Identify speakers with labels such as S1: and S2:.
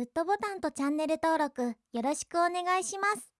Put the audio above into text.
S1: グッドボタンとチャンネル登録よろしくお願いします。